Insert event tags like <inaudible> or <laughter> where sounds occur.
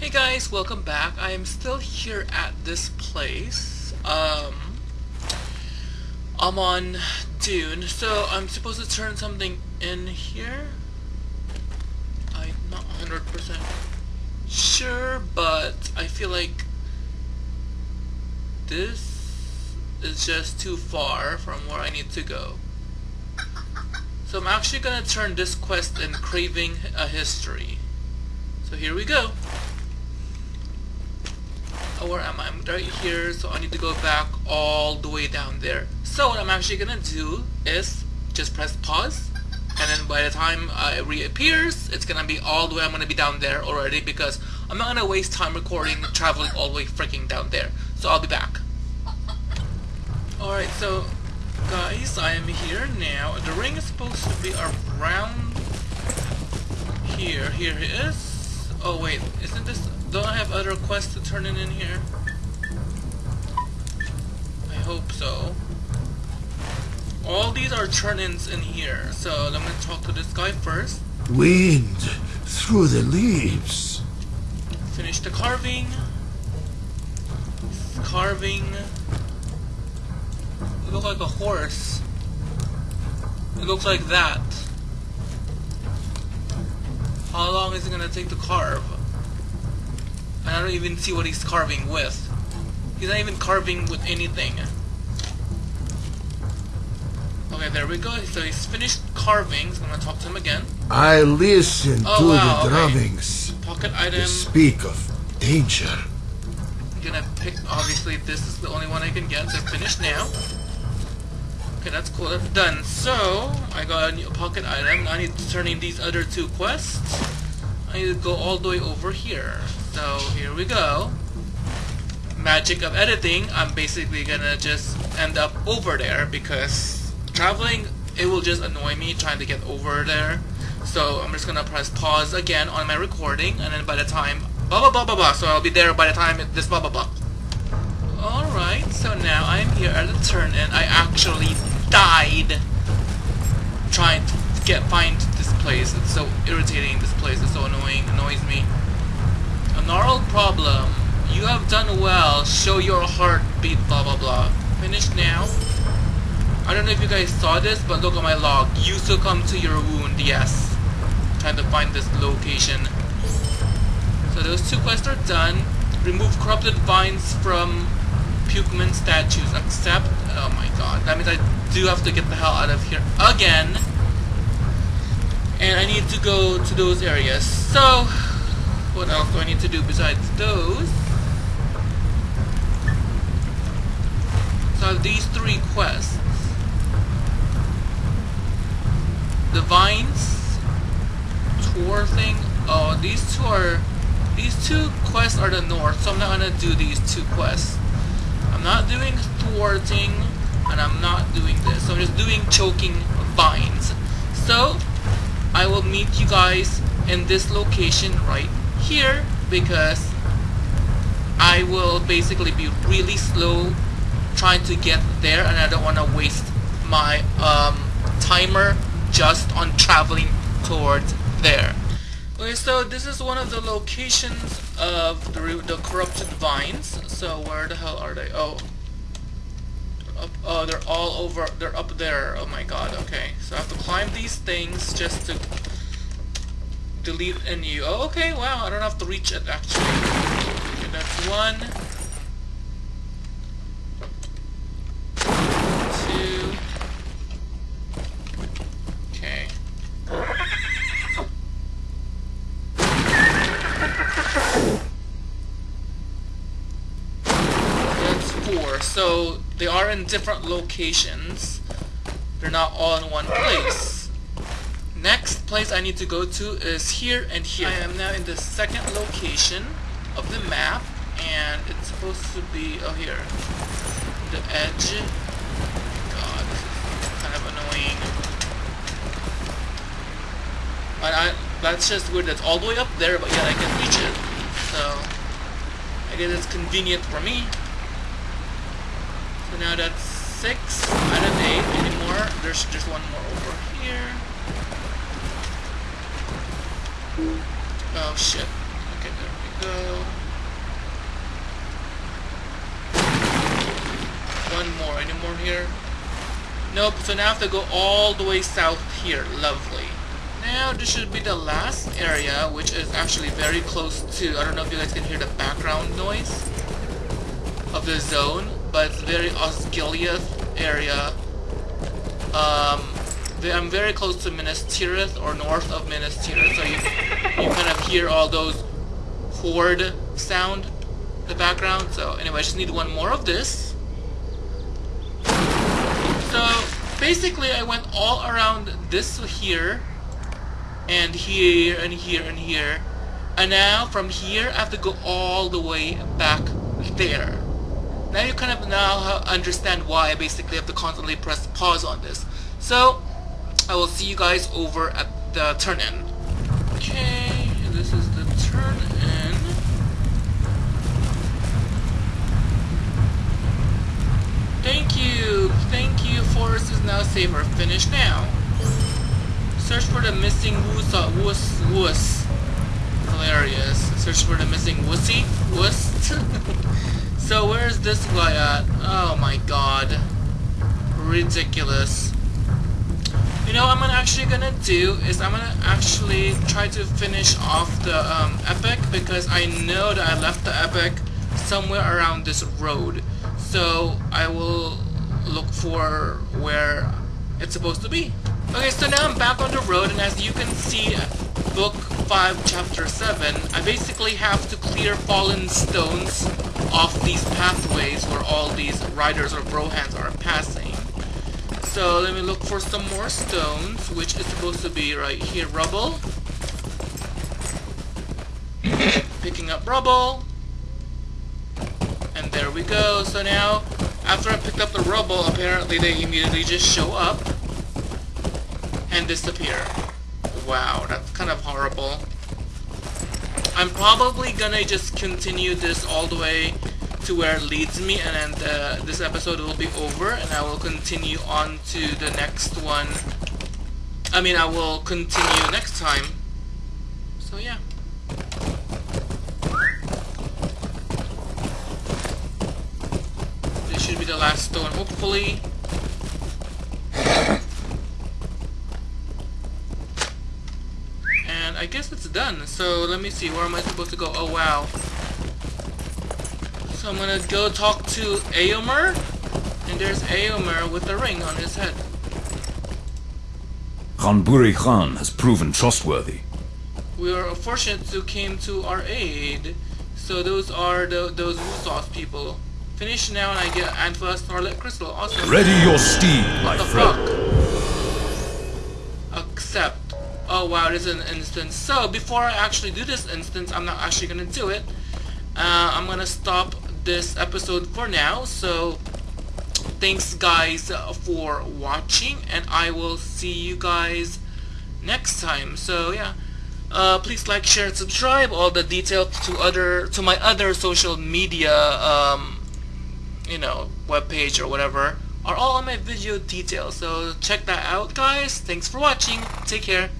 Hey guys, welcome back. I am still here at this place. Um, I'm on Dune, so I'm supposed to turn something in here. I'm not 100% sure, but I feel like this is just too far from where I need to go. So I'm actually gonna turn this quest in Craving a History. So here we go. Where am I? I'm right here, so I need to go back all the way down there. So what I'm actually gonna do is just press pause, and then by the time it reappears, it's gonna be all the way, I'm gonna be down there already because I'm not gonna waste time recording traveling all the way freaking down there. So I'll be back. Alright, so guys, I am here now. The ring is supposed to be around here. Here it is. Oh wait, isn't this... Don't I have other quests to turn in in here? I hope so. All these are turn-ins in here, so I'm gonna talk to this guy first. Wind through the leaves. Finish the carving. Carving. It looks like a horse. It looks like that. How long is it gonna take to carve? I don't even see what he's carving with. He's not even carving with anything. Okay, there we go. So he's finished carving. I'm gonna talk to him again. I listen Oh, to wow, the okay. drummings. Pocket They item. speak of danger. I'm gonna pick, obviously this is the only one I can get, so finished now. Okay, that's cool, that's done. So, I got a new pocket item, I need to turn in these other two quests. I need to go all the way over here. So, here we go. Magic of editing, I'm basically gonna just end up over there because traveling, it will just annoy me trying to get over there. So, I'm just gonna press pause again on my recording, and then by the time blah blah blah blah blah. So I'll be there by the time this blah blah blah. Alright, so now I'm here at the turn and I actually died trying to get find this place. It's so irritating this place, it's so annoying, annoys me. Gnarled problem. You have done well. Show your heartbeat, blah blah blah. Finish now. I don't know if you guys saw this, but look at my log. You succumb to your wound, yes. Trying to find this location. So those two quests are done. Remove corrupted vines from Pukel-man statues. Accept. Oh my god. That means I do have to get the hell out of here again. And I need to go to those areas. So, what else do I need to do besides those? So I have these three quests. The vines, tour thing. Oh, these two are these two quests are the north, so I'm not gonna do these two quests. I'm not doing thwarting, and I'm not doing this. So I'm just doing choking vines. So I will meet you guys in this location right here because I will basically be really slow trying to get there, and I don't want to waste my um, timer just on traveling towards there. Okay, so this is one of the locations of the, the corrupted vines. So where the hell are they? Oh, up, oh, they're all over. They're up there. Oh my god. Okay, so I have to climb these things just to delete a new. Oh, okay. Wow, I don't have to reach it actually. Okay, that's one. Two. Okay. That's four. So they are in different locations. They're not all in one place. Next place I need to go to is here and here. I am now in the second location of the map, and it's supposed to be oh here, the edge. God, this is kind of annoying. But I, that's just weird. That's all the way up there, but yet I can reach it. So I guess it's convenient for me. So now that's six out of eight anymore. There's just one more over here. Oh shit. Okay, there we go. One more. Any more here? Nope, so now I have to go all the way south here. Lovely. Now this should be the last area, which is actually very close to, I don't know if you guys can hear the background noise of the zone, but it's very Osgiliath area. Um, I'm very close to Minas Tirith, or north of Minas Tirith, so you, you kind of hear all those horde sound in the background. So anyway, I just need one more of this. So basically I went all around this here and here and here and here and now from here I have to go all the way back there. Now you kind of now understand why I basically have to constantly press pause on this. So I will see you guys over at the turn-in. Okay, this is the turn-in. Thank you, thank you. Forest is now safe or finished now. Search for the missing woos, uh, woos, woos. Hilarious. Search for the missing wussy, wuss. <laughs> so where's this guy at? Oh my god. Ridiculous. You know what I'm actually gonna do is I'm gonna actually try to finish off the um, epic because I know that I left the epic somewhere around this road. So I will look for where it's supposed to be. Okay, so now I'm back on the road, and as you can see, book 5, chapter 7, I basically have to clear fallen stones off these pathways where all these riders or brohans are passing. So let me look for some more stones, which is supposed to be right here, rubble. <coughs> Picking up rubble. And there we go. So now, after I picked up the rubble, apparently they immediately just show up and disappear. Wow, that's kind of horrible. I'm probably gonna just continue this all the way to where it leads me and then uh, this episode will be over and I will continue on to the next one. I mean, I will continue next time. So yeah. This should be the last stone, hopefully. And I guess it's done. So let me see, where am I supposed to go? Oh wow. So I'm gonna go talk to Eomer. And there's Eomer with the ring on his head. Ghân-buri-Ghân has proven trustworthy. We are fortunate to came to our aid. So those are the, those Wusos people. Finish now and I get Antler Starlit Crystal. Awesome. Ready your steed, my what the friend. fuck? Accept. Oh wow, it is an instance. So before I actually do this instance, I'm not actually gonna do it. Uh, I'm gonna stop this episode for now. So thanks guys for watching, and I will see you guys next time. So yeah. Uh, please like, share, and subscribe. All the details to other to my other social media um, you know, webpage or whatever are all on my video details. So check that out, guys. Thanks for watching. Take care.